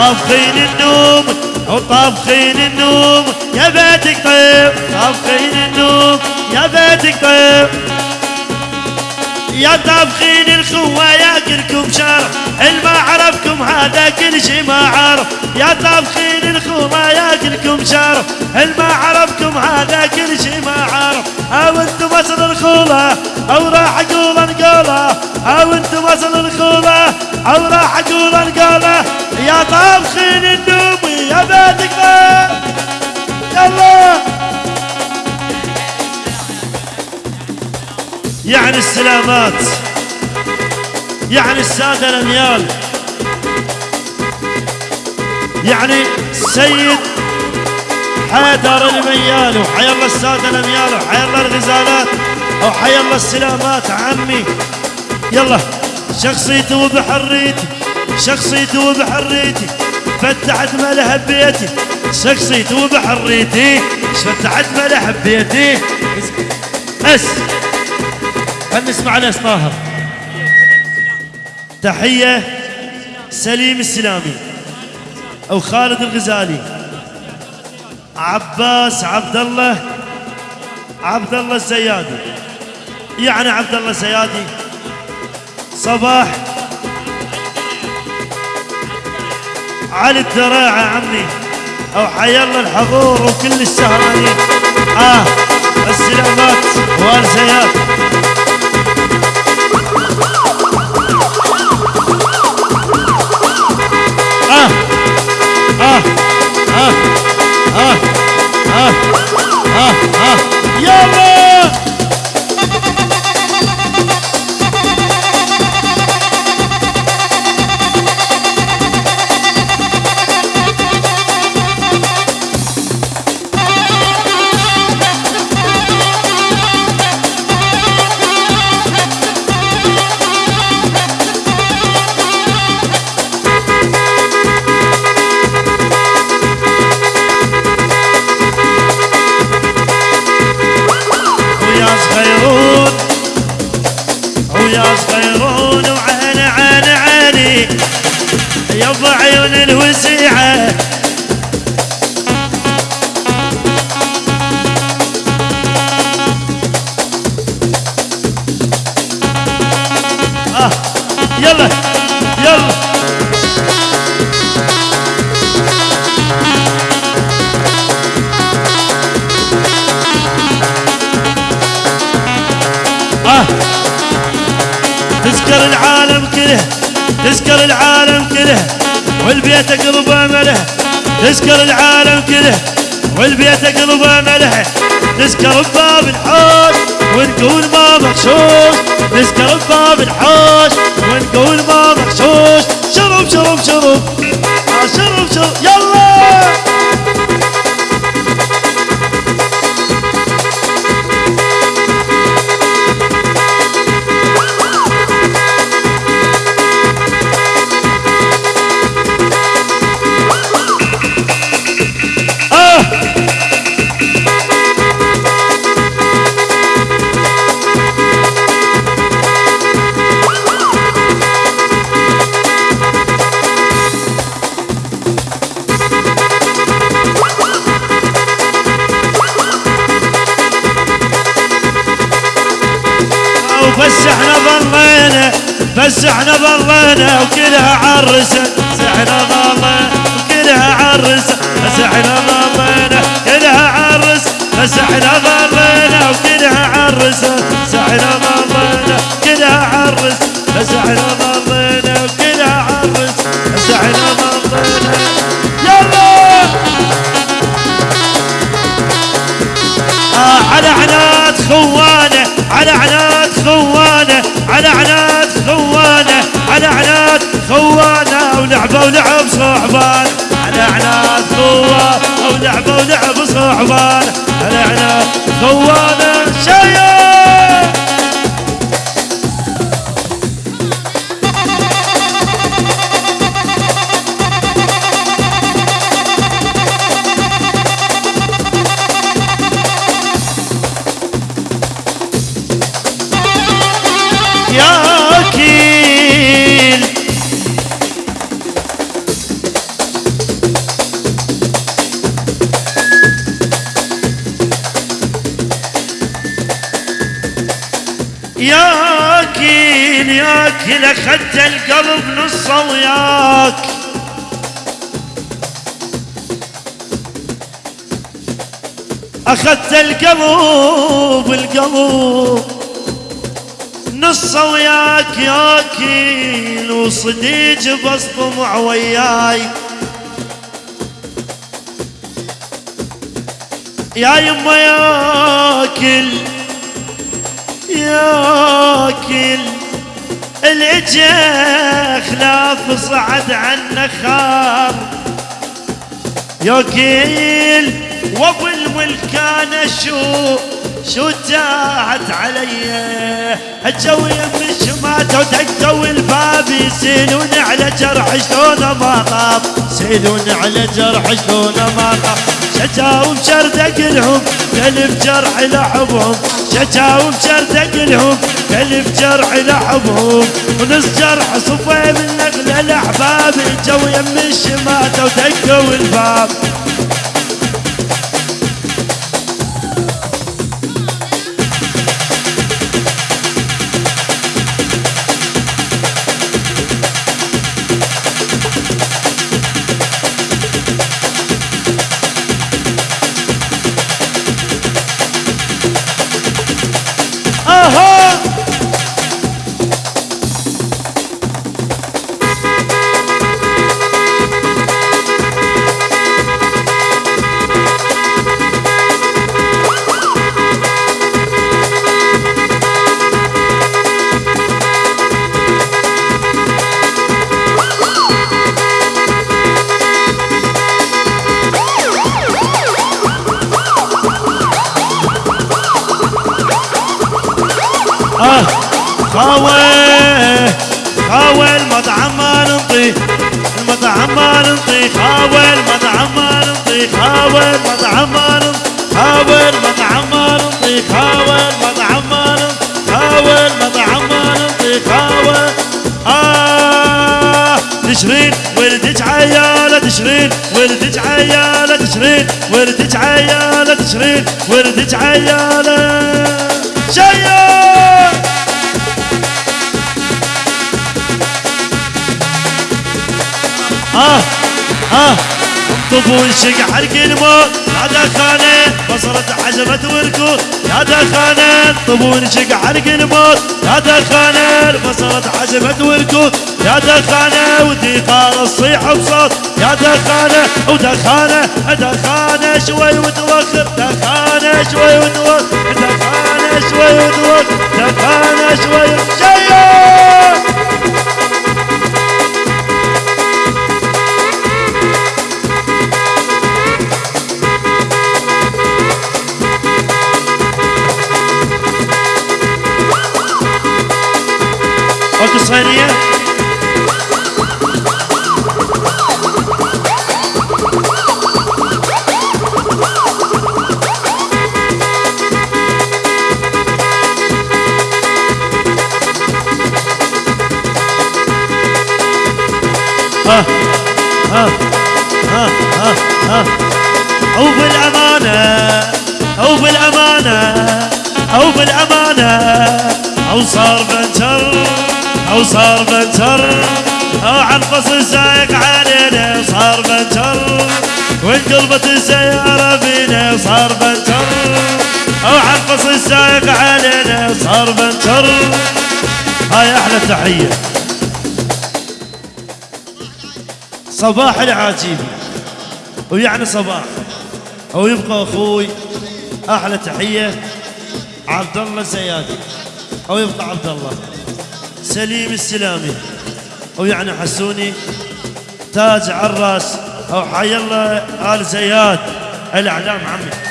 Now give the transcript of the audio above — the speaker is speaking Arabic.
طابخين النوم وطابخين النوم. يا بيتك طيب طابخين النوم. يا بيتك طيب. يا طابخين الخوة ياكلكم شرف الما عرفكم هذا كل شي ما عرف. يا طابخين الخوة ياكلكم شرف الما عرفكم هذا كل شي ما عرف. أو أنتم أصل الخولة أو راح أقول انقولة أو أنتم أصل الخولة أو راح أقول انقولة السلامات. يعني السادة الأميال يعني سيد حيدر الميال وحي الله السادة الأميال وحي الله الغزالات وحي الله السلامات عمي. يلا شخصيتي وبحريتي شخصيتي وبحريتي فتحت ملح بيتي شخصيتي وبحريتي فتحت ملح بيتي بس. خلينا نسمع ناس طاهر. تحية سليم السلامي أو خالد الغزالي. عباس عبد الله عبد الله الزيادي. يعني عبد الله الزيادي. صباح. علي الدراعة عمي. أو حي الله الحضور وكل السهرانين. آه السلامات والزيات تذكر العالم كله تذكر العالم كله والبيت قلب أمله. تذكر العالم كله والبيت قلب أمله. نذكر بباب الحوش ونقول ما مغشوش نذكر بباب الحوش وبس إحنا ظلينا بس إحنا ظلينا وكلها عرسة. بس إحنا ظلينا وكلها عرسة. بس إحنا ظلينا كلها عرس بس إحنا ظلينا وكلها عرسة. بس إحنا ظلينا كلها عرس بس إحنا ظلينا وكلها عرس بس إحنا ظلينا. يلا! آه على عناد خوانه على عناد خوانه على عناد خوانه على عناد خوانه ولعبه ولعب صحبان على عناد خوانه ولعبه ولعب صحبان على عناد خوانه ياكل ياكل اخذت القلب نصه وياك أخذت القلب القلب نصه وياك ياكل وصديج بصطمع وياي. يا يما ياكل ياكل الجخ لا صعد عن خار. ياكل وابو الملكانة شو شو تاهت علي؟ الجوي من شماته ودقوا الباب يسيلون على جرح شلون ما طاب. سيلون على جرح شلون ما طاب. شجاهم شردق لهم قلب جرح لحبهم شجاهم شردق لهم قلب جرح لحبهم ونص جرح صفي من نقل الأحباب جو يم الشماته ودقوا الباب خاوي خاوي المطعم ما ننطي المطعم ما ننطي خاوي المطعم ما ننطي خاوي المطعم ما ننطي خاوي المطعم ما ننطي خاوي المطعم ما ننطي خاوي المطعم ما ننطي خاوي آه تشرين ولدك عيالة تشرين ولدك عيالة تشرين ولدك عيالة تشرين ولدك عيالة. شيال آه آه شق حرق الموت يا دخانة. بصرت حجرة وركود يا دخانة. طفول شق حرق الموت يا دخانة. بصرت حجرة وركود يا دخانة. وديقار الصيح بصوت. يا دخانة. ودخانة دخانة. شوي وتوخر دخانة شوي وتوخر دخانة شوي وتوخر دخانة شوي. شيء بالأمانة أو بالأمانة أو بالأمانة. أو صار بنتر أو صار بنتر. أو عنقص السايق علينا صار بنتر. وانقلبت السيارة فينا صار بنتر. أو عنقص السايق علينا صار بنتر. هاي أحلى تحية. صباح العاجيبي ويعني صباح. أو يبقى أخوي أحلى تحية عبد الله الزيادي. أو يبقى عبد الله سليم السلامي. أو يعني حسوني تاج عراس أو حي الله آل زياد. الإعلام عمي.